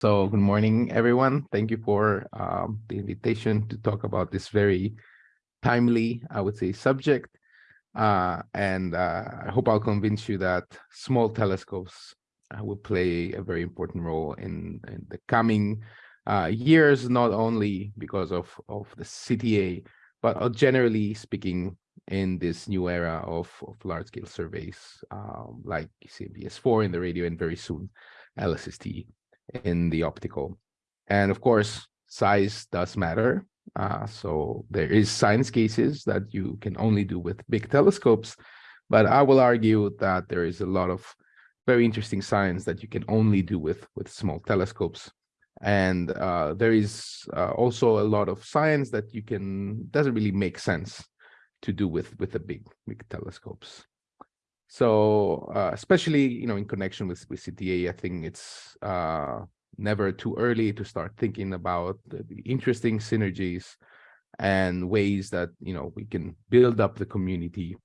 So good morning, everyone. Thank you for um, the invitation to talk about this very timely, I would say, subject. Uh, and uh, I hope I'll convince you that small telescopes uh, will play a very important role in, in the coming uh, years, not only because of, of the CTA, but generally speaking in this new era of, of large-scale surveys um, like CMBS4 in the radio and very soon LSST in the optical. And of course, size does matter. Uh, so there is science cases that you can only do with big telescopes, but I will argue that there is a lot of very interesting science that you can only do with, with small telescopes. And uh, there is uh, also a lot of science that you can, doesn't really make sense to do with, with the big, big telescopes. So uh, especially, you know, in connection with, with CTA, I think it's uh, never too early to start thinking about the, interesting synergies and ways that, you know, we can build up the community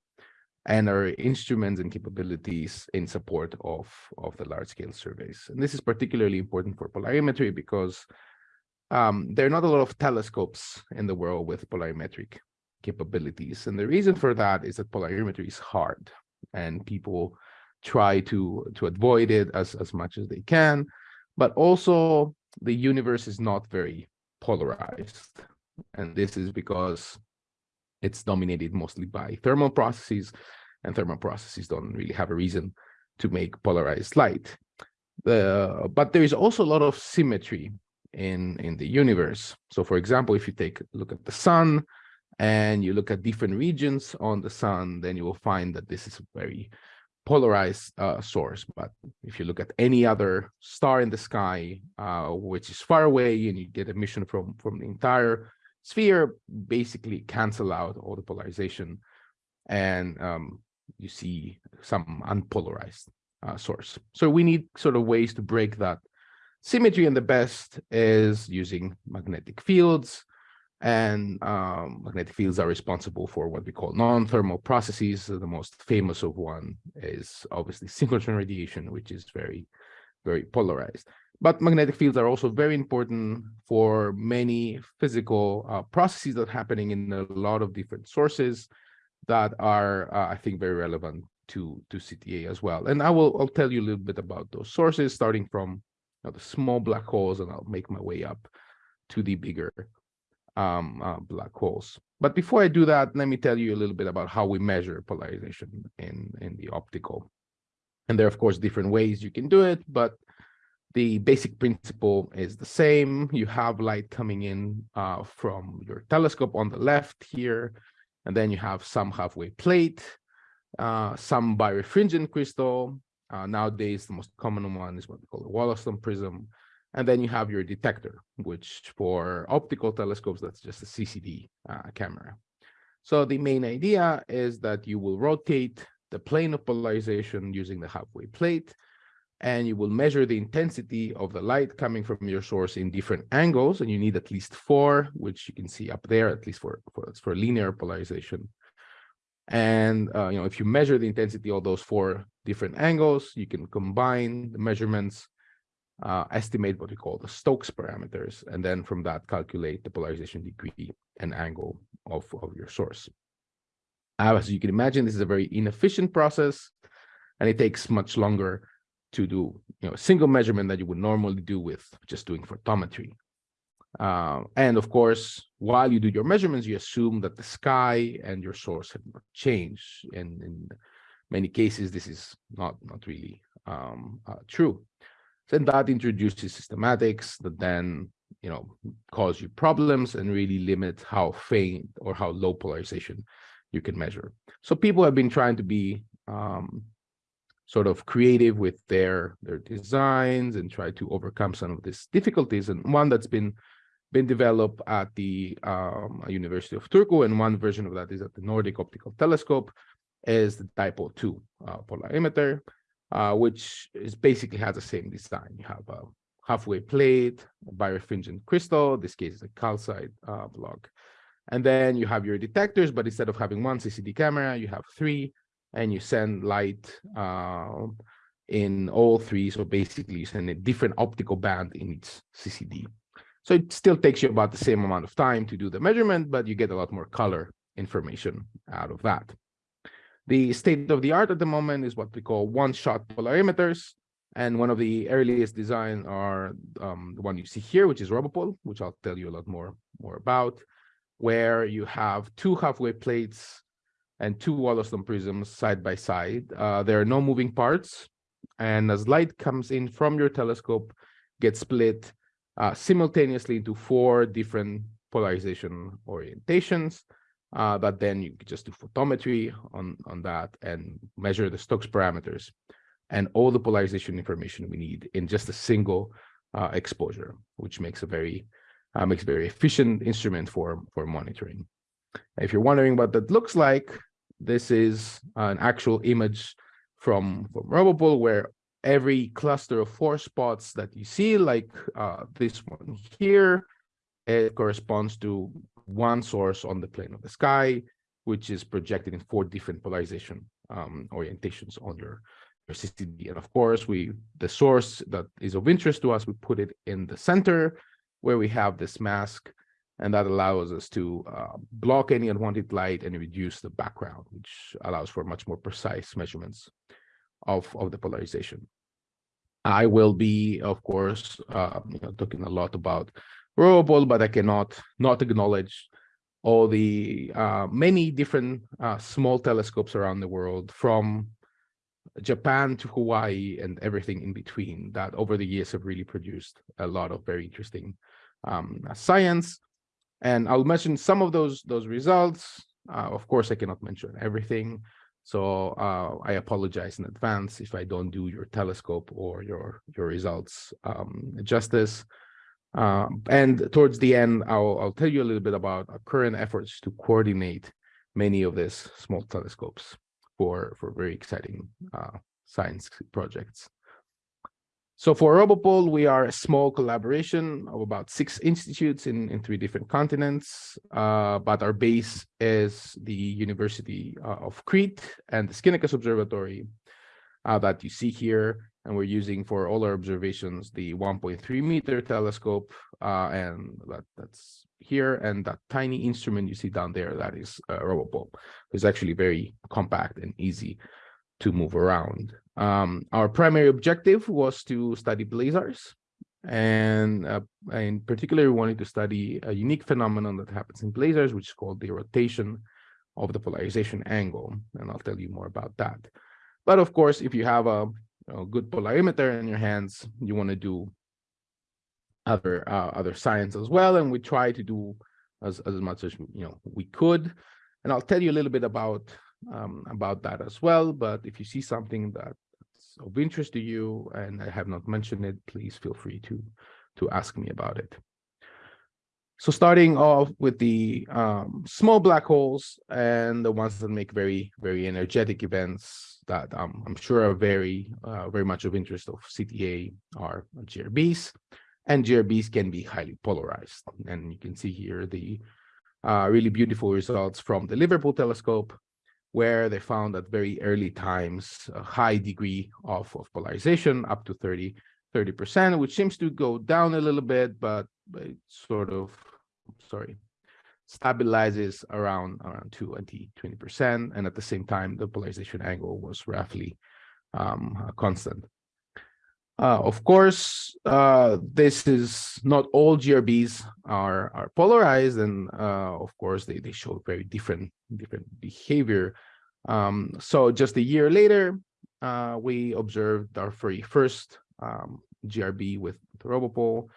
and our instruments and capabilities in support of, of the large scale surveys. And this is particularly important for polarimetry because um, there are not a lot of telescopes in the world with polarimetric capabilities. And the reason for that is that polarimetry is hard and people try to to avoid it as as much as they can. But also the universe is not very polarized. And this is because it's dominated mostly by thermal processes and thermal processes don't really have a reason to make polarized light. The but there is also a lot of symmetry in in the universe. So for example if you take a look at the sun and you look at different regions on the sun, then you will find that this is a very polarized uh, source. But if you look at any other star in the sky, uh, which is far away and you get emission from, from the entire sphere, basically cancel out all the polarization and um, you see some unpolarized uh, source. So we need sort of ways to break that symmetry and the best is using magnetic fields, and um, magnetic fields are responsible for what we call non-thermal processes. The most famous of one is obviously synchrotron radiation, which is very, very polarized. But magnetic fields are also very important for many physical uh, processes that are happening in a lot of different sources that are, uh, I think, very relevant to, to CTA as well. And I will I'll tell you a little bit about those sources, starting from you know, the small black holes, and I'll make my way up to the bigger um, uh, black holes. But before I do that, let me tell you a little bit about how we measure polarization in, in the optical. And there are, of course, different ways you can do it, but the basic principle is the same. You have light coming in uh, from your telescope on the left here, and then you have some half-wave plate, uh, some birefringent crystal. Uh, nowadays, the most common one is what we call a Wollaston prism, and then you have your detector, which for optical telescopes, that's just a CCD uh, camera. So the main idea is that you will rotate the plane of polarization using the half-wave plate, and you will measure the intensity of the light coming from your source in different angles, and you need at least four, which you can see up there, at least for, for, for linear polarization. And uh, you know, if you measure the intensity of those four different angles, you can combine the measurements uh, estimate what we call the Stokes parameters, and then from that calculate the polarization degree and angle of, of your source. Uh, as you can imagine, this is a very inefficient process, and it takes much longer to do you know, a single measurement that you would normally do with just doing photometry. Uh, and of course, while you do your measurements, you assume that the sky and your source have not changed. And in many cases, this is not, not really um, uh, true. Then that introduces systematics that then, you know, cause you problems and really limit how faint or how low polarization you can measure. So people have been trying to be um, sort of creative with their their designs and try to overcome some of these difficulties. And one that's been been developed at the um, University of Turku, and one version of that is at the Nordic Optical Telescope, is the DIPol-2 uh, polarimeter uh, which is basically has the same design. You have a half-wave plate, birefringent crystal, this case is a calcite uh, block. And then you have your detectors, but instead of having one CCD camera, you have three, and you send light uh, in all three. So basically you send a different optical band in each CCD. So it still takes you about the same amount of time to do the measurement, but you get a lot more color information out of that. The state of the art at the moment is what we call one-shot polarimeters. And one of the earliest design are um, the one you see here, which is Robopol, which I'll tell you a lot more, more about, where you have two half-wave plates and two Wollaston prisms side by side. Uh, there are no moving parts. And as light comes in from your telescope, gets split uh, simultaneously into four different polarization orientations uh, but then you just do photometry on, on that and measure the Stokes parameters and all the polarization information we need in just a single uh, exposure, which makes a very uh, makes a very efficient instrument for for monitoring. If you're wondering what that looks like, this is an actual image from from Robopol where every cluster of four spots that you see, like uh, this one here, it corresponds to one source on the plane of the sky, which is projected in four different polarization um, orientations on your, your CCD. And of course, we the source that is of interest to us, we put it in the center where we have this mask, and that allows us to uh, block any unwanted light and reduce the background, which allows for much more precise measurements of, of the polarization. I will be, of course, uh, you know, talking a lot about Robopol, but I cannot not acknowledge all the uh, many different uh, small telescopes around the world from Japan to Hawaii and everything in between that over the years have really produced a lot of very interesting um, science. And I'll mention some of those those results. Uh, of course, I cannot mention everything. So uh, I apologize in advance if I don't do your telescope or your your results um, justice. Uh, and towards the end, I'll, I'll tell you a little bit about our current efforts to coordinate many of these small telescopes for, for very exciting uh, science projects. So for Robopol, we are a small collaboration of about six institutes in, in three different continents, uh, but our base is the University uh, of Crete and the Skinakas Observatory uh, that you see here and we're using for all our observations the 1.3 meter telescope uh, and that, that's here and that tiny instrument you see down there that is uh, Robopol. It's actually very compact and easy to move around. Um, our primary objective was to study blazars and uh, in particular we wanted to study a unique phenomenon that happens in blazars which is called the rotation of the polarization angle and I'll tell you more about that. But of course, if you have a a good polarimeter in your hands, you want to do other uh, other science as well. And we try to do as, as much as you know we could. And I'll tell you a little bit about um, about that as well. But if you see something that's of interest to you and I have not mentioned it, please feel free to to ask me about it. So starting off with the um, small black holes and the ones that make very, very energetic events that um, I'm sure are very, uh, very much of interest of CTA are GRBs. And GRBs can be highly polarized. And you can see here the uh, really beautiful results from the Liverpool telescope, where they found at very early times a high degree of, of polarization, up to 30, 30%, which seems to go down a little bit, but it sort of, sorry, stabilizes around around 20, 20%. And at the same time, the polarization angle was roughly um, constant. Uh, of course, uh, this is not all GRBs are, are polarized, and uh, of course, they, they show very different, different behavior. Um, so just a year later, uh, we observed our very first um, GRB with the Robopol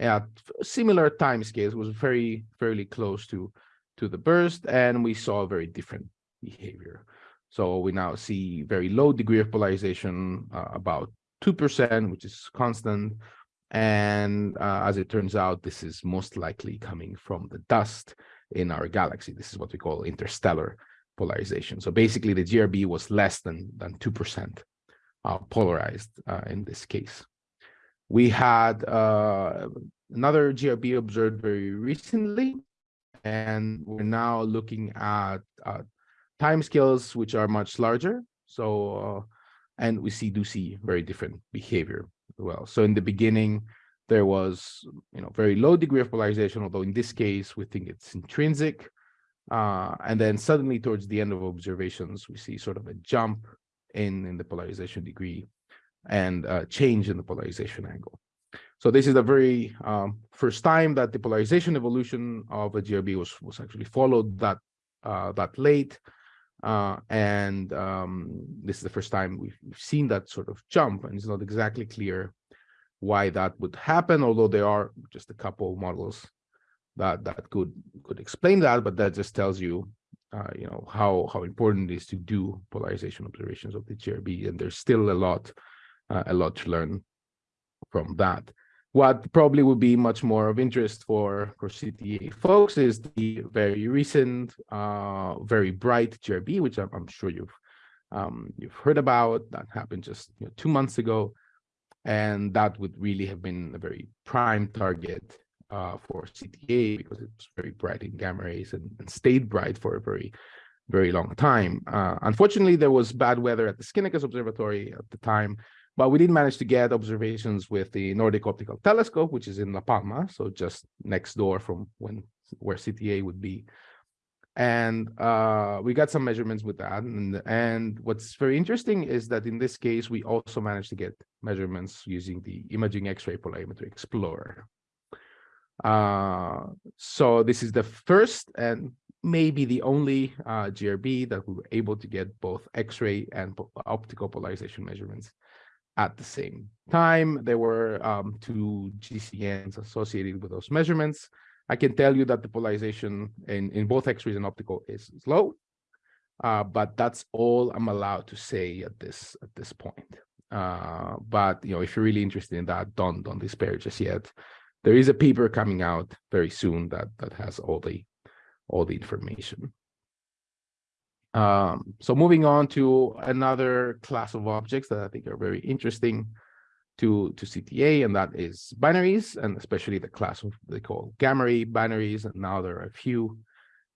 at similar time scales, was very, fairly close to, to the burst, and we saw very different behavior. So we now see very low degree of polarization, uh, about 2%, which is constant. And uh, as it turns out, this is most likely coming from the dust in our galaxy. This is what we call interstellar polarization. So basically the GRB was less than, than 2% uh, polarized uh, in this case. We had uh, another GRB observed very recently, and we're now looking at uh, time scales which are much larger. So and we see do see very different behavior as well. So in the beginning, there was you know very low degree of polarization, although in this case we think it's intrinsic. Uh, and then suddenly towards the end of observations, we see sort of a jump in, in the polarization degree and a change in the polarization angle. So this is the very um, first time that the polarization evolution of a GRB was, was actually followed that, uh, that late. Uh, and um, this is the first time we've, we've, seen that sort of jump, and it's not exactly clear why that would happen, although there are just a couple models that that could could explain that, but that just tells you, uh, you know, how how important it is to do polarization observations of the GRB, and there's still a lot, uh, a lot to learn from that. What probably would be much more of interest for, for CTA folks is the very recent, uh, very bright GRB, which I'm, I'm sure you've um, you've heard about. That happened just you know, two months ago, and that would really have been a very prime target uh, for CTA because it was very bright in gamma rays and, and stayed bright for a very, very long time. Uh, unfortunately, there was bad weather at the Skinakas Observatory at the time, but we did manage to get observations with the Nordic Optical Telescope, which is in La Palma, so just next door from when where CTA would be. And uh, we got some measurements with that. And, and what's very interesting is that in this case, we also managed to get measurements using the Imaging X-ray Polarimetry Explorer, uh, so this is the first and maybe the only uh, GRB that we were able to get both X-ray and optical polarization measurements at the same time. There were um, two GCNs associated with those measurements. I can tell you that the polarization in, in both X-rays and optical is, low, uh, but that's all I'm allowed to say at this at this point. Uh, but you know, if you're really interested in that, don't don't despair just yet there is a paper coming out very soon that that has all the all the information. Um, so moving on to another class of objects that I think are very interesting to, to CTA, and that is binaries, and especially the class of they call gamma ray binaries. And now there are a few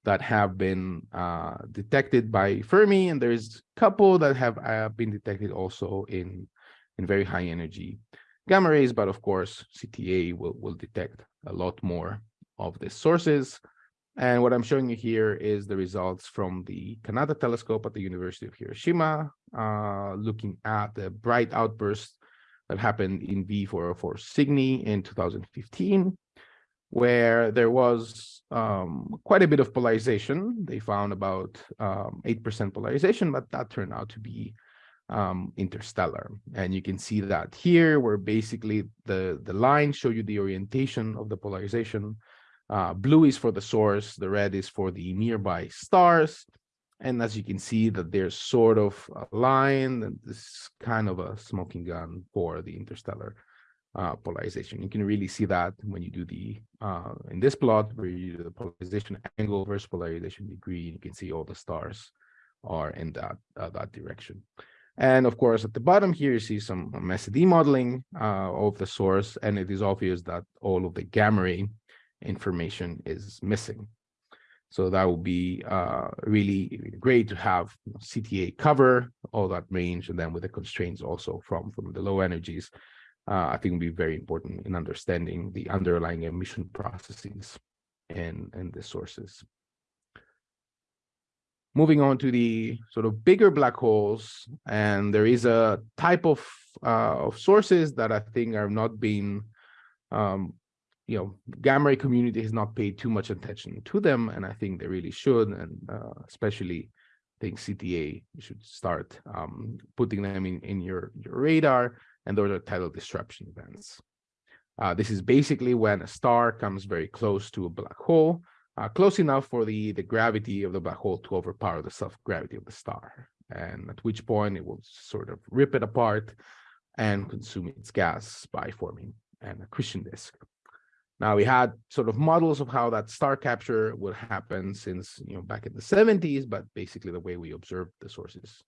that have been uh, detected by Fermi, and there's a couple that have uh, been detected also in, in very high energy gamma rays, but of course, CTA will, will detect a lot more of the sources. And what I'm showing you here is the results from the Kanata telescope at the University of Hiroshima, uh, looking at the bright outburst that happened in V404 Cygni in 2015, where there was um, quite a bit of polarization. They found about 8% um, polarization, but that turned out to be um, interstellar. And you can see that here, where basically the, the lines show you the orientation of the polarization. Uh, blue is for the source, the red is for the nearby stars. And as you can see that they're sort of aligned, and this is kind of a smoking gun for the interstellar uh, polarization. You can really see that when you do the, uh, in this plot, where you do the polarization angle versus polarization degree, you can see all the stars are in that, uh, that direction. And of course, at the bottom here, you see some SED modeling uh, of the source, and it is obvious that all of the gamma ray information is missing. So that would be uh, really great to have CTA cover all that range, and then with the constraints also from, from the low energies, uh, I think would be very important in understanding the underlying emission processes and, and the sources. Moving on to the sort of bigger black holes, and there is a type of uh, of sources that I think are not being, um, you know, gamma ray community has not paid too much attention to them, and I think they really should, and uh, especially I think CTA should start um, putting them in, in your, your radar, and those are tidal disruption events. Uh, this is basically when a star comes very close to a black hole, uh, close enough for the, the gravity of the black hole to overpower the self-gravity of the star, and at which point it will sort of rip it apart and consume its gas by forming an accretion disk. Now we had sort of models of how that star capture would happen since you know back in the 70s, but basically the way we observed the sources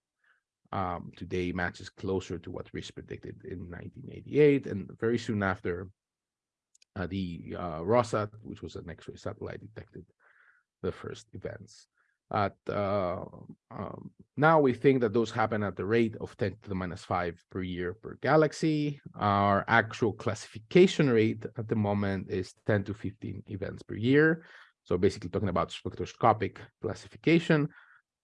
um, today matches closer to what Rees predicted in 1988, and very soon after uh, the uh, ROSAT, which was an X-ray satellite, detected the first events. At uh, um, Now we think that those happen at the rate of 10 to the minus 5 per year per galaxy. Our actual classification rate at the moment is 10 to 15 events per year. So basically talking about spectroscopic classification.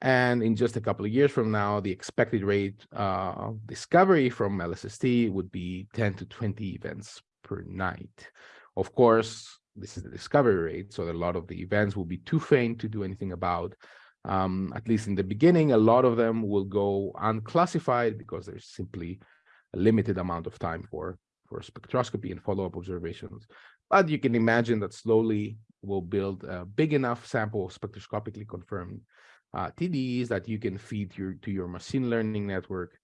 And in just a couple of years from now, the expected rate uh, of discovery from LSST would be 10 to 20 events per night. Of course, this is the discovery rate, so that a lot of the events will be too faint to do anything about um, at least in the beginning, a lot of them will go unclassified because there's simply a limited amount of time for, for spectroscopy and follow-up observations. But you can imagine that slowly we'll build a big enough sample of spectroscopically confirmed uh, TDs that you can feed your, to your machine learning network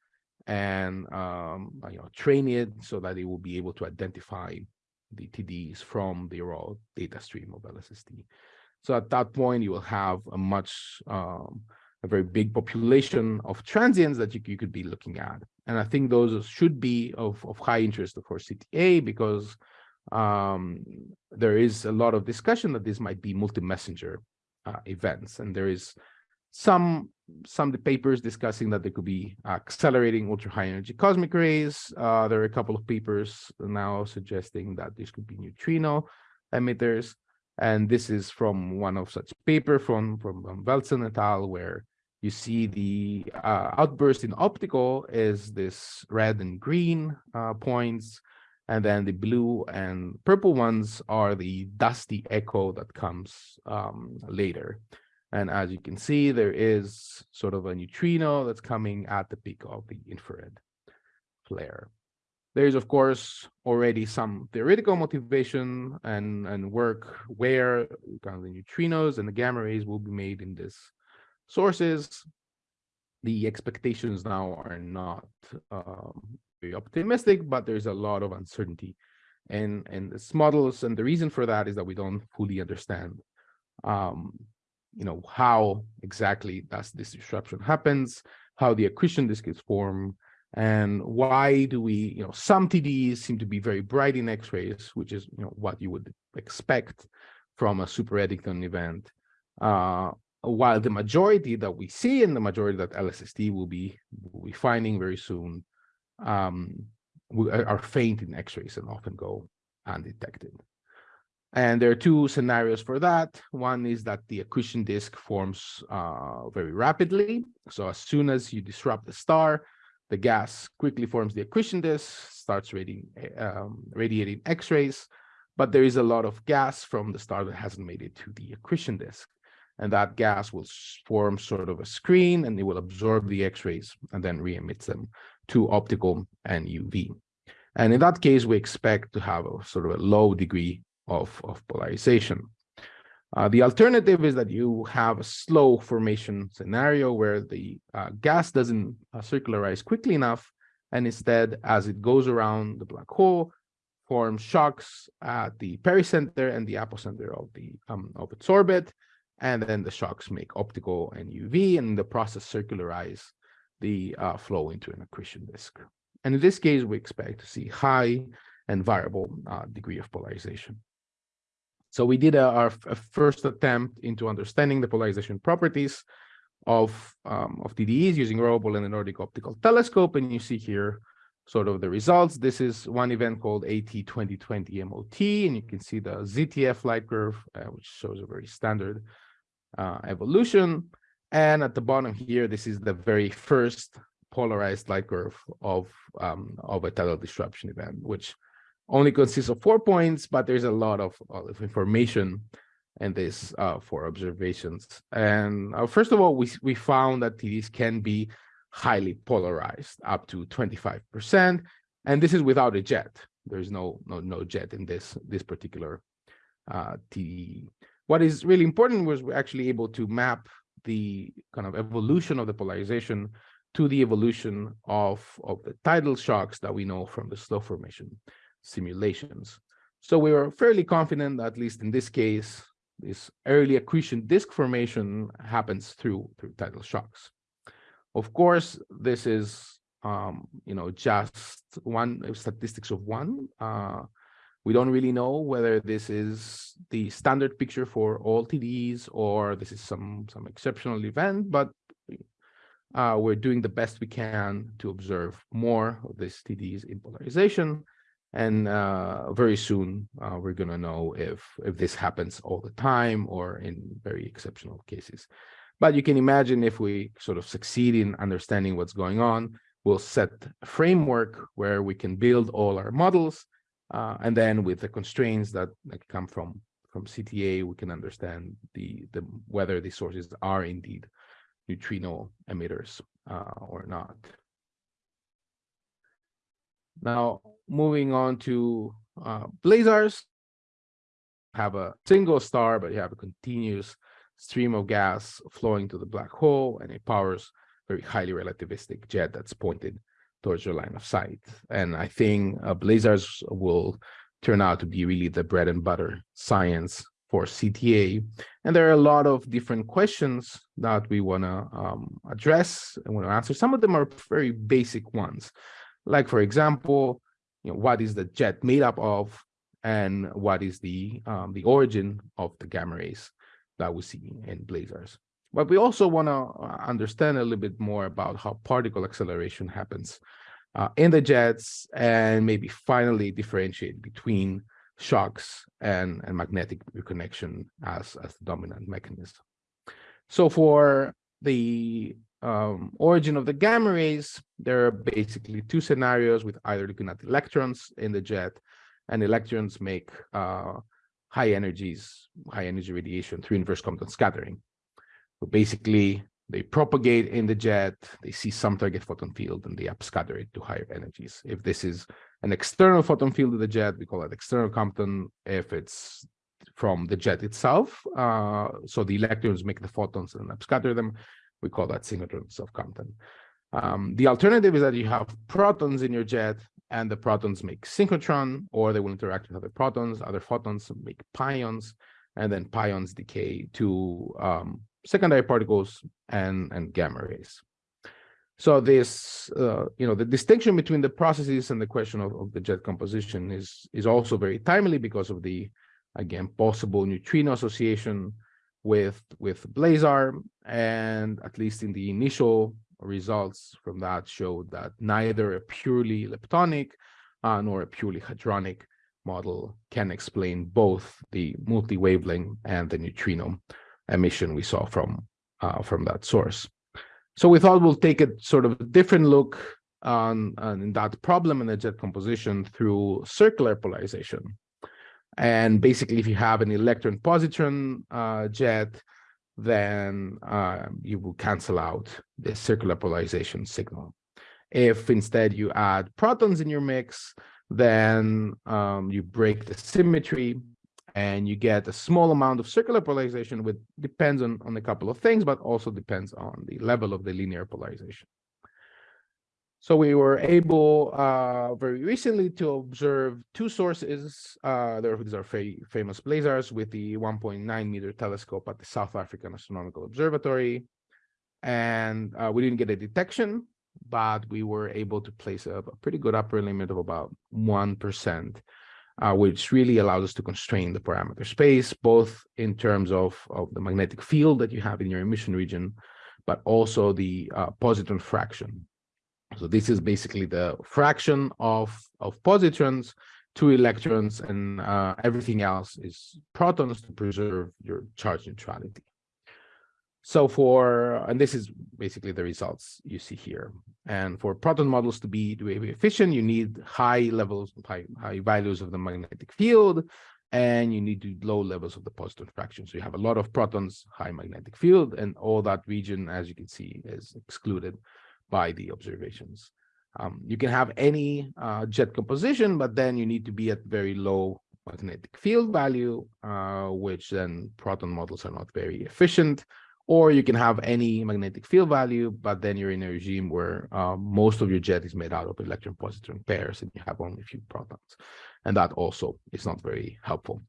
and um, you know, train it so that it will be able to identify the TDs from the raw data stream of LSST. So at that point, you will have a much, um, a very big population of transients that you, you could be looking at. And I think those should be of, of high interest for CTA because um, there is a lot of discussion that this might be multi-messenger uh, events. And there is some some the papers discussing that there could be accelerating ultra high energy cosmic rays. Uh, there are a couple of papers now suggesting that this could be neutrino emitters. And this is from one of such paper from, from Velzen et al., where you see the uh, outburst in optical is this red and green uh, points, and then the blue and purple ones are the dusty echo that comes um, later. And as you can see, there is sort of a neutrino that's coming at the peak of the infrared flare. There is, of course, already some theoretical motivation and, and work where kind of the neutrinos and the gamma rays will be made in these sources. The expectations now are not um, very optimistic, but there's a lot of uncertainty in, in this models. And the reason for that is that we don't fully understand um, you know, how exactly does this disruption happens, how the accretion disk is formed, and why do we, you know, some TDs seem to be very bright in X-rays, which is, you know, what you would expect from a super Eddington event, uh, while the majority that we see and the majority that LSST will be, will be finding very soon um, are faint in X-rays and often go undetected. And there are two scenarios for that. One is that the accretion disk forms uh, very rapidly. So as soon as you disrupt the star, the gas quickly forms the accretion disk, starts radiating, um, radiating X-rays, but there is a lot of gas from the star that hasn't made it to the accretion disk. And that gas will form sort of a screen and it will absorb the X-rays and then re-emits them to optical and UV. And in that case, we expect to have a sort of a low degree of, of polarization. Uh, the alternative is that you have a slow formation scenario where the uh, gas doesn't uh, circularize quickly enough, and instead, as it goes around the black hole, forms shocks at the pericenter and the apocenter of the um, of its orbit, and then the shocks make optical and UV, and the process circularize the uh, flow into an accretion disk. And in this case, we expect to see high and variable uh, degree of polarization. So we did a, our a first attempt into understanding the polarization properties of, um, of TDEs using ROBO and the Nordic Optical Telescope. And you see here sort of the results. This is one event called AT 2020 MOT, and you can see the ZTF light curve, uh, which shows a very standard uh, evolution. And at the bottom here, this is the very first polarized light curve of, um, of a tidal disruption event, which only consists of four points, but there's a lot of, of information in this uh, for observations. And uh, first of all, we, we found that TDs can be highly polarized, up to 25%. And this is without a jet. There's no, no, no jet in this, this particular uh. What is really important was we're actually able to map the kind of evolution of the polarization to the evolution of, of the tidal shocks that we know from the slow formation simulations. So we were fairly confident at least in this case, this early accretion disk formation happens through, through tidal shocks. Of course, this is, um, you know, just one statistics of one. Uh, we don't really know whether this is the standard picture for all TDs or this is some, some exceptional event, but uh, we're doing the best we can to observe more of this TDs in polarization. And uh, very soon, uh, we're going to know if, if this happens all the time or in very exceptional cases. But you can imagine if we sort of succeed in understanding what's going on, we'll set a framework where we can build all our models. Uh, and then with the constraints that, that come from, from CTA, we can understand the, the whether the sources are indeed neutrino emitters uh, or not. Now, moving on to uh, blazars, have a single star, but you have a continuous stream of gas flowing to the black hole, and it powers a very highly relativistic jet that's pointed towards your line of sight. And I think uh, blazars will turn out to be really the bread and butter science for CTA. And there are a lot of different questions that we want to um, address and want to answer. Some of them are very basic ones, like, for example, you know, what is the jet made up of and what is the, um, the origin of the gamma rays that we see in blazars. But we also want to uh, understand a little bit more about how particle acceleration happens uh, in the jets and maybe finally differentiate between shocks and, and magnetic reconnection as, as the dominant mechanism. So for the um, origin of the gamma rays, there are basically two scenarios with either looking at electrons in the jet and electrons make uh, high energies, high energy radiation through inverse Compton scattering. So basically they propagate in the jet, they see some target photon field and they upscatter it to higher energies. If this is an external photon field of the jet, we call it external Compton. If it's from the jet itself, uh, so the electrons make the photons and upscatter them, we call that synchrotron self-Compton. Um, the alternative is that you have protons in your jet and the protons make synchrotron or they will interact with other protons, other photons make pions, and then pions decay to um, secondary particles and, and gamma rays. So this, uh, you know, the distinction between the processes and the question of, of the jet composition is, is also very timely because of the, again, possible neutrino association with, with blazar. And at least in the initial results from that showed that neither a purely leptonic uh, nor a purely hadronic model can explain both the multi-wavelength and the neutrino emission we saw from uh, from that source. So we thought we'll take a sort of a different look on, on that problem in the jet composition through circular polarization. And basically, if you have an electron-positron uh, jet, then uh, you will cancel out the circular polarization signal. If instead you add protons in your mix, then um, you break the symmetry and you get a small amount of circular polarization which depends on, on a couple of things, but also depends on the level of the linear polarization. So we were able uh, very recently to observe two sources. Uh, these are famous blazars with the 1.9 meter telescope at the South African Astronomical Observatory. And uh, we didn't get a detection, but we were able to place a, a pretty good upper limit of about 1% uh, which really allows us to constrain the parameter space, both in terms of, of the magnetic field that you have in your emission region, but also the uh, positron fraction. So this is basically the fraction of, of positrons to electrons and uh, everything else is protons to preserve your charge neutrality. So for, and this is basically the results you see here. And for proton models to be, to be efficient, you need high levels, high, high values of the magnetic field, and you need low levels of the positron fraction. So you have a lot of protons, high magnetic field, and all that region, as you can see, is excluded by the observations. Um, you can have any uh, jet composition, but then you need to be at very low magnetic field value, uh, which then proton models are not very efficient or you can have any magnetic field value, but then you're in a regime where uh, most of your jet is made out of electron-positron pairs and you have only a few protons. And that also is not very helpful.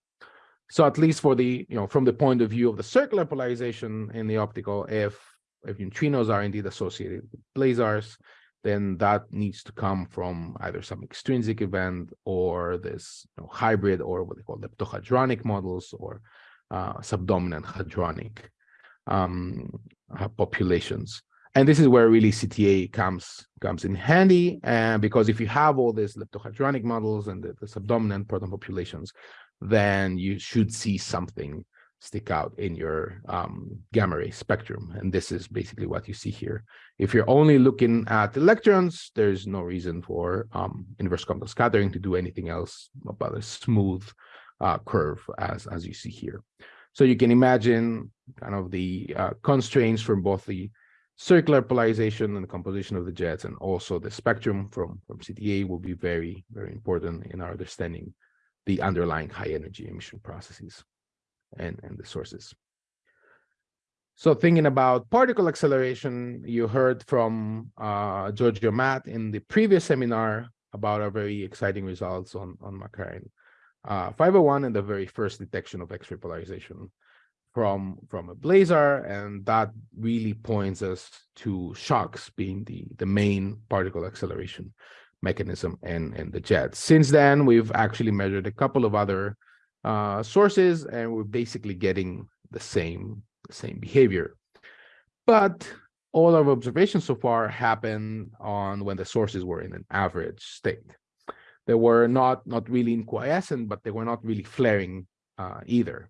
So at least for the, you know, from the point of view of the circular polarization in the optical, if, if neutrinos are indeed associated with blazars, then that needs to come from either some extrinsic event or this you know, hybrid or what they call leptohadronic models or uh, subdominant hadronic um, uh, populations. And this is where really CTA comes comes in handy, and because if you have all these leptohadronic models and the, the subdominant proton populations, then you should see something stick out in your um, gamma ray spectrum. And this is basically what you see here. If you're only looking at electrons, there's no reason for um, inverse Compton scattering to do anything else but a smooth uh, curve as, as you see here. So you can imagine kind of the uh, constraints from both the circular polarization and the composition of the jets and also the spectrum from, from CTA will be very, very important in our understanding the underlying high energy emission processes and, and the sources. So thinking about particle acceleration, you heard from uh, Giorgio Matt in the previous seminar about our very exciting results on, on Markarian uh, 501 and the very first detection of X-ray polarization from, from a blazar. And that really points us to shocks being the, the main particle acceleration mechanism and, and the jet. Since then, we've actually measured a couple of other uh, sources, and we're basically getting the same, same behavior. But all our observations so far happen on when the sources were in an average state. They were not, not really in quiescent, but they were not really flaring uh, either.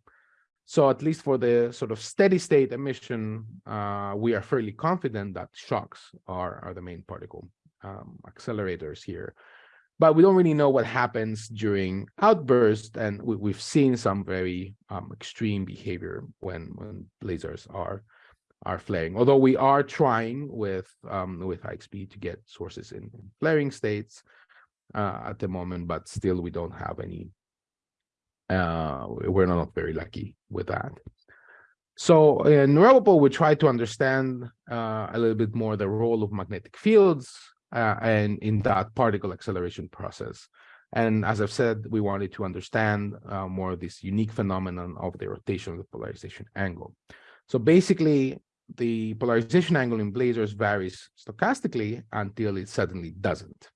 So at least for the sort of steady state emission, uh, we are fairly confident that shocks are, are the main particle um, accelerators here but we don't really know what happens during outbursts. And we, have seen some very um, extreme behavior when, when blazars are are flaring. Although we are trying with um, with IXPE to get sources in, in flaring states uh, at the moment, but still we don't have any. Uh, we're not very lucky with that. So in Robopol, we try to understand uh, a little bit more the role of magnetic fields uh, and in that particle acceleration process. And as I've said, we wanted to understand uh, more of this unique phenomenon of the rotation of the polarization angle. So basically, the polarization angle in blazars varies stochastically until it suddenly doesn't.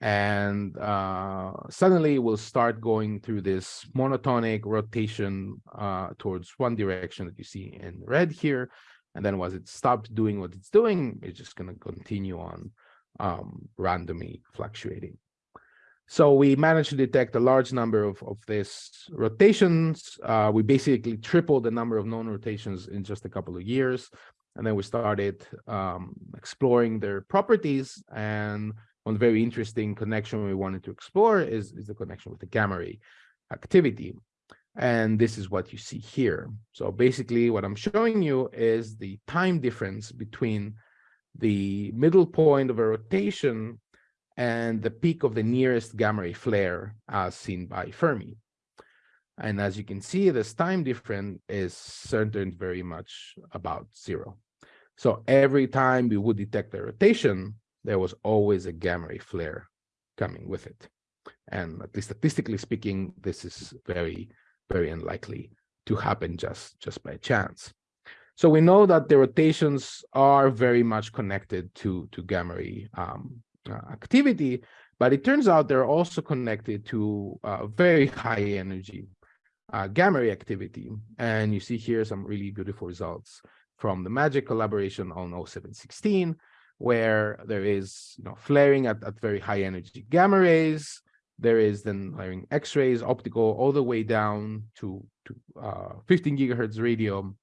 And uh, suddenly we'll start going through this monotonic rotation uh, towards one direction that you see in red here. And then once it stops doing what it's doing, it's just going to continue on um, randomly fluctuating. So we managed to detect a large number of, of these rotations. Uh, we basically tripled the number of known rotations in just a couple of years. And then we started um, exploring their properties. And one very interesting connection we wanted to explore is, is the connection with the gamma ray activity. And this is what you see here. So basically what I'm showing you is the time difference between the middle point of a rotation and the peak of the nearest gamma ray flare as seen by Fermi. And as you can see, this time difference is centered very much about zero. So every time we would detect a rotation, there was always a gamma ray flare coming with it. And at least statistically speaking, this is very, very unlikely to happen just, just by chance. So we know that the rotations are very much connected to, to gamma ray um, uh, activity, but it turns out they're also connected to uh, very high energy uh, gamma ray activity. And you see here some really beautiful results from the MAGIC collaboration on 0716, where there is you know, flaring at, at very high energy gamma rays, there is then flaring X-rays, optical, all the way down to, to uh, 15 gigahertz radio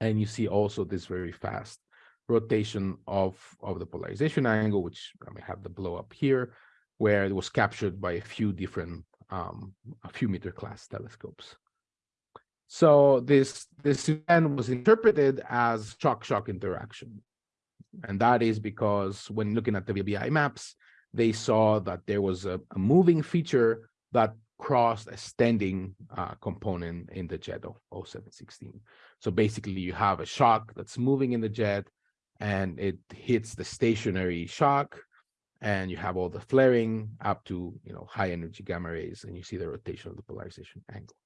and you see also this very fast rotation of, of the polarization angle, which I have the blow up here, where it was captured by a few different, um, a few meter class telescopes. So this, this event was interpreted as shock-shock interaction. And that is because when looking at the VLBI maps, they saw that there was a, a moving feature that standing uh, component in the jet of 0716. So basically you have a shock that's moving in the jet and it hits the stationary shock and you have all the flaring up to you know high energy gamma rays and you see the rotation of the polarization angle.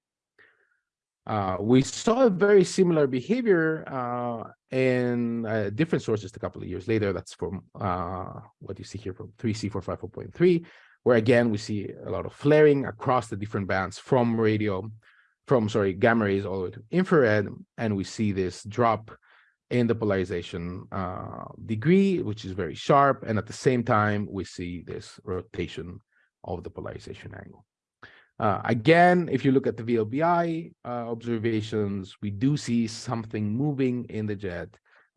Uh, we saw a very similar behavior uh, in uh, different sources a couple of years later. That's from uh, what you see here from 3C454.3, where again, we see a lot of flaring across the different bands from radio, from, sorry, gamma rays all the way to infrared, and we see this drop in the polarization uh, degree, which is very sharp. And at the same time, we see this rotation of the polarization angle. Uh, again, if you look at the VLBI uh, observations, we do see something moving in the jet.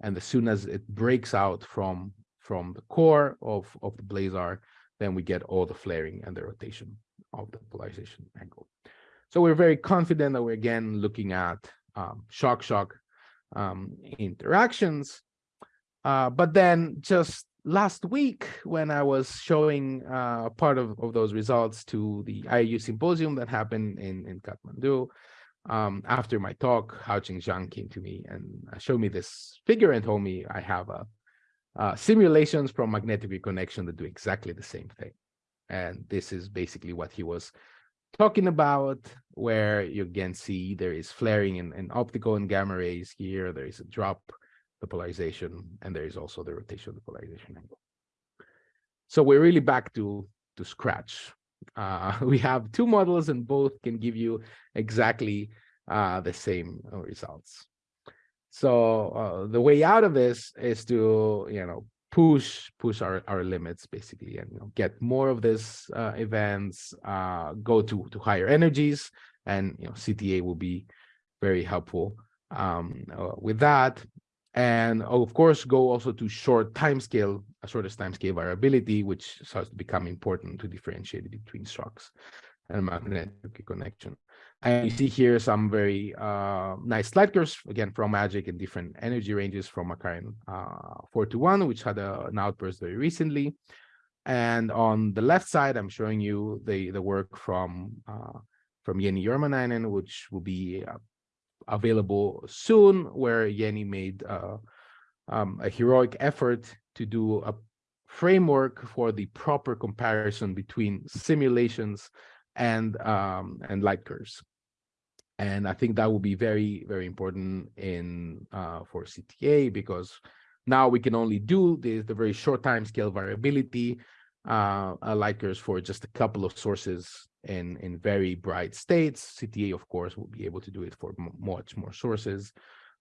And as soon as it breaks out from, from the core of, of the blazar, then we get all the flaring and the rotation of the polarization angle. So we're very confident that we're again looking at um, shock-shock um, interactions. Uh, but then just last week, when I was showing uh, part of, of those results to the IAU symposium that happened in, in Kathmandu, um, after my talk, Haocheng Zhang came to me and showed me this figure and told me I have a, uh, simulations from magnetic reconnection that do exactly the same thing. And this is basically what he was talking about where you again see there is flaring in, in optical and gamma rays here. There is a drop, the polarization, and there is also the rotation of the polarization angle. So we're really back to, to scratch. Uh, we have two models and both can give you exactly uh, the same results. So uh, the way out of this is to, you know, push push our, our limits basically and you know, get more of these uh, events uh, go to to higher energies and you know CTA will be very helpful um, uh, with that. And of course go also to short time scale a shortest time scale variability which starts to become important to differentiate between shocks and magnetic connection and you see here some very uh, nice light curves, again, from Magic in different energy ranges from Markarian uh, 421, which had a, an outburst very recently. And on the left side, I'm showing you the, the work from uh, from Jenni Jormanainen, which will be uh, available soon, where Jenny made uh, um, a heroic effort to do a framework for the proper comparison between simulations and um, and light curves. And I think that will be very, very important in uh, for CTA because now we can only do the, the very short time scale variability uh, light curves for just a couple of sources in, in very bright states. CTA, of course, will be able to do it for much more sources.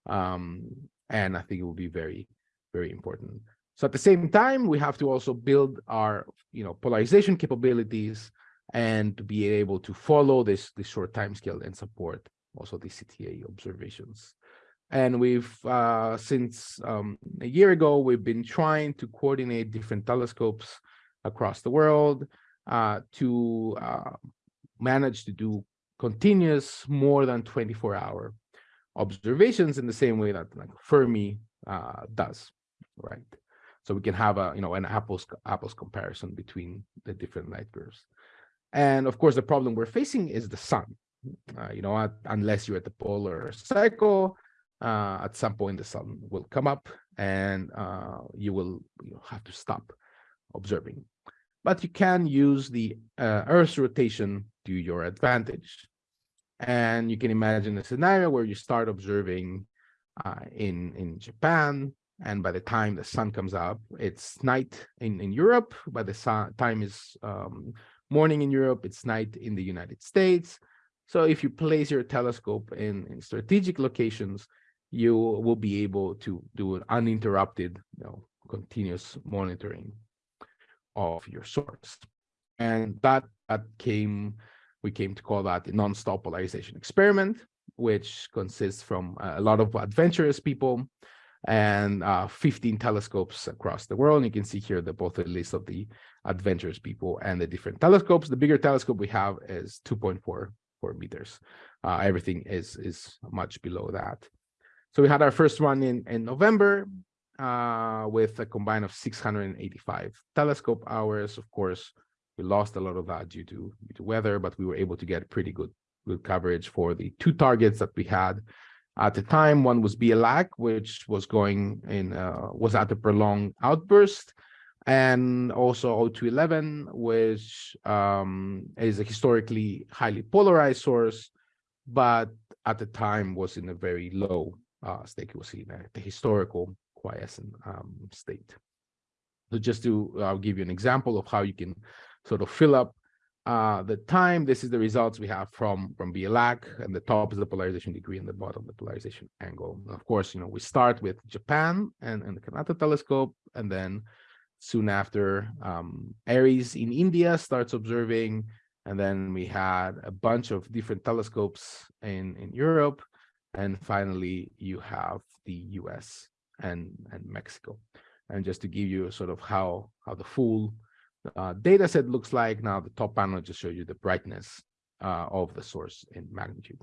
Um, and I think it will be very, very important. So at the same time, we have to also build our, you know, polarization capabilities and to be able to follow this, this short time scale and support also the CTA observations. And we've, uh, since um, a year ago, we've been trying to coordinate different telescopes across the world uh, to uh, manage to do continuous more than 24 hour observations in the same way that like Fermi uh, does, right? So we can have a, you know, an apples apples comparison between the different light curves. And of course, the problem we're facing is the sun. Uh, you know, unless you're at the polar cycle, uh, at some point the sun will come up and uh, you will you know, have to stop observing. But you can use the uh, Earth's rotation to your advantage. And you can imagine a scenario where you start observing uh, in, in Japan, and by the time the sun comes up, it's night in, in Europe. By the time is um, morning in Europe, it's night in the United States. So if you place your telescope in, in strategic locations, you will be able to do an uninterrupted, you know, continuous monitoring of your source. And that, that came, we came to call that the non-stop polarization experiment, which consists from a lot of adventurous people and uh, 15 telescopes across the world. And you can see here the both the list of the adventurous people and the different telescopes. The bigger telescope we have is 2.4 four meters. Uh, everything is is much below that. So we had our first one in in November uh, with a combine of 685 telescope hours. Of course, we lost a lot of that due to due to weather, but we were able to get pretty good good coverage for the two targets that we had at the time. One was BL Lac, which was going in uh, was at a prolonged outburst, and also O211, which um, is a historically highly polarized source, but at the time was in a very low uh, state. It was in a, the historical quiescent um, state. So just to I'll give you an example of how you can sort of fill up uh, the time, this is the results we have from, from BL Lac, and the top is the polarization degree and the bottom the polarization angle. Of course, you know, we start with Japan and, and the Kanata telescope, and then soon after, um, ARIES in India starts observing, and then we had a bunch of different telescopes in, in Europe, and finally you have the US and, and Mexico. And just to give you sort of how, how the full uh, data set looks like. Now the top panel just shows you the brightness uh, of the source in magnitude.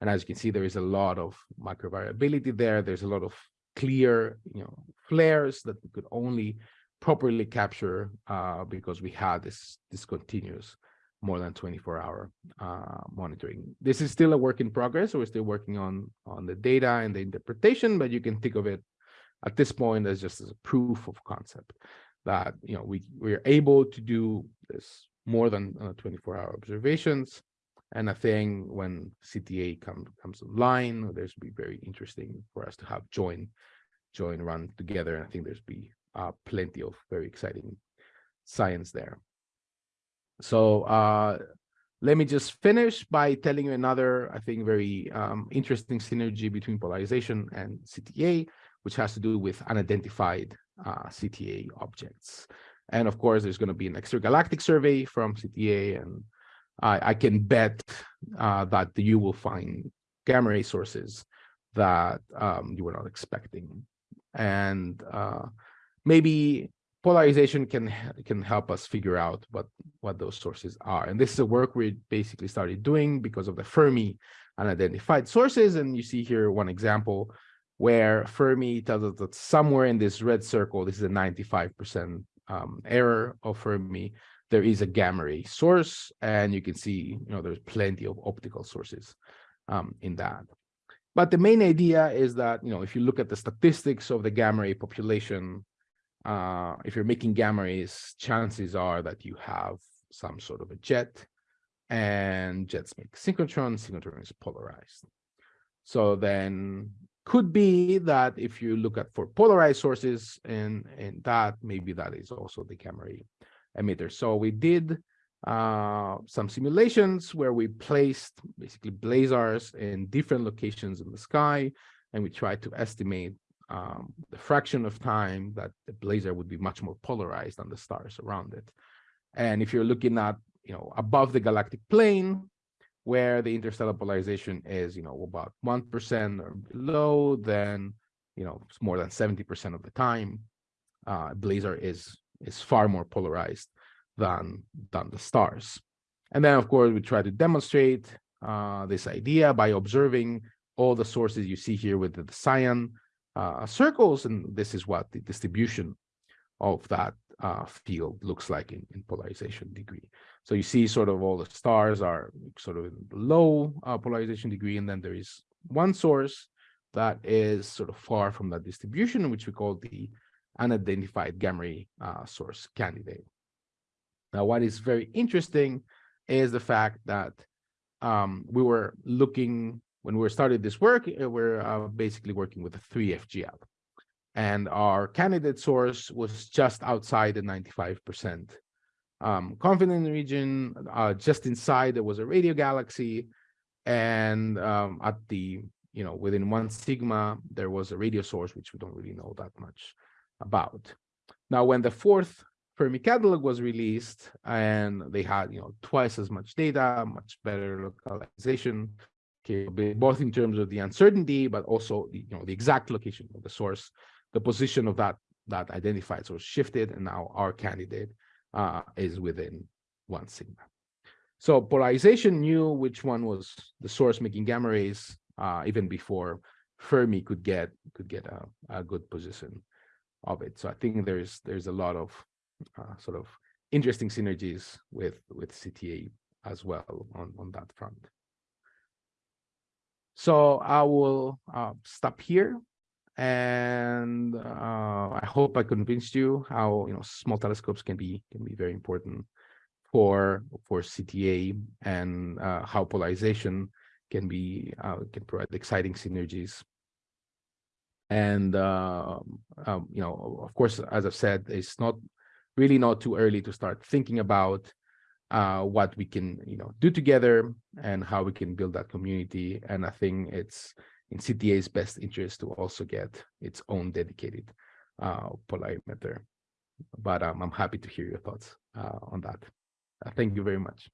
And as you can see, there is a lot of micro variability there. There's a lot of clear, you know, flares that we could only properly capture uh, because we had this discontinuous more than 24 hour uh, monitoring. This is still a work in progress. So we're still working on, on the data and the interpretation, but you can think of it at this point as just as a proof of concept that you know we we're able to do this more than uh, 24 hour observations and I think when CTA come, comes online, there's be very interesting for us to have join join run together. And I think there's be uh, plenty of very exciting science there. So uh, let me just finish by telling you another, I think, very um, interesting synergy between polarization and CTA, which has to do with unidentified uh, CTA objects. And of course, there's going to be an extragalactic survey from CTA, and I, I can bet uh, that you will find gamma ray sources that um, you were not expecting. And uh, maybe polarization can can help us figure out what what those sources are. And this is a work we basically started doing because of the Fermi unidentified sources. And you see here one example where Fermi tells us that somewhere in this red circle, this is a 95% um, error of Fermi, there is a gamma ray source, and you can see, you know, there's plenty of optical sources um, in that. But the main idea is that, you know, if you look at the statistics of the gamma ray population, uh, if you're making gamma rays, chances are that you have some sort of a jet, and jets make synchrotron, synchrotron is polarized. So then could be that if you look at for polarized sources and and that maybe that is also the gamma ray emitter. So we did uh, some simulations where we placed basically blazars in different locations in the sky and we tried to estimate um, the fraction of time that the blazar would be much more polarized than the stars around it. And if you're looking at you know above the galactic plane where the interstellar polarization is, you know, about 1% or below, then, you know, it's more than 70% of the time, uh, blazar is is far more polarized than, than the stars. And then, of course, we try to demonstrate uh, this idea by observing all the sources you see here with the cyan uh, circles, and this is what the distribution of that uh, field looks like in, in polarization degree. So you see sort of all the stars are sort of low uh, polarization degree, and then there is one source that is sort of far from that distribution, which we call the unidentified gamma ray uh, source candidate. Now, what is very interesting is the fact that um, we were looking, when we started this work, uh, we're uh, basically working with a 3FGL and our candidate source was just outside the 95% um, confidence region. Uh, just inside, there was a radio galaxy, and um, at the you know within one sigma, there was a radio source, which we don't really know that much about. Now, when the fourth Fermi catalog was released, and they had you know twice as much data, much better localization, both in terms of the uncertainty, but also the, you know the exact location of the source the position of that that identified source shifted, and now our candidate uh, is within one sigma. So polarization knew which one was the source making gamma rays uh, even before Fermi could get could get a, a, good position of it. So I think there's there's a lot of uh, sort of interesting synergies with with CTA as well on on that front. So I will uh, stop here and uh, I hope I convinced you how you know small telescopes can be can be very important for for CTA and uh, how polarization can be uh, can provide exciting synergies. And uh, um, you know, of course, as I've said, it's not really not too early to start thinking about uh, what we can, you know, do together and how we can build that community. And I think it's in CTA's best interest to also get its own dedicated uh, polarimeter. But um, I'm happy to hear your thoughts uh, on that. Uh, thank you very much.